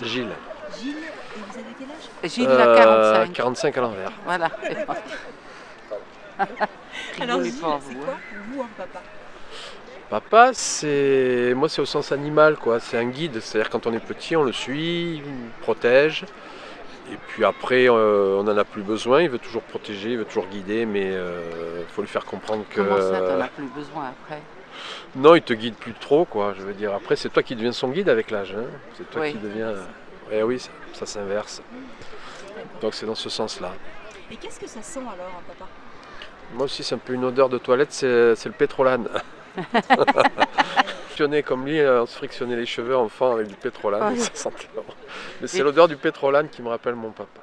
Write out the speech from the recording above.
Gilles. Gilles, et vous avez quel âge? Gilles Euh, a 45. 45 à l'envers. Voilà. Alors Gilles, c'est vous, quoi hein. pour vous un papa? Papa, c'est. Moi, c'est au sens animal, quoi. C'est un guide. C'est-à-dire, quand on est petit, on le suit, il protège. Et puis après, euh, on n'en a plus besoin. Il veut toujours protéger, il veut toujours guider, mais il faut lui faire comprendre que. Comment ça, t'en as plus besoin après? Non, il te guide plus trop, quoi. Je veux dire, après, c'est toi qui deviens son guide avec l'âge. hein. C'est toi Oui. qui deviens. Eh oui, ça, ça s'inverse. Donc, c'est dans ce sens-là. Et qu'est-ce que ça sent alors un papa? Moi aussi, c'est un peu une odeur de toilette, c'est c'est le pétrolane. Comme lui, on se frictionnait les cheveux enfant avec du pétrolane, Ouais. ça sentait bon. Mais c'est l'odeur du pétrolane qui me rappelle mon papa.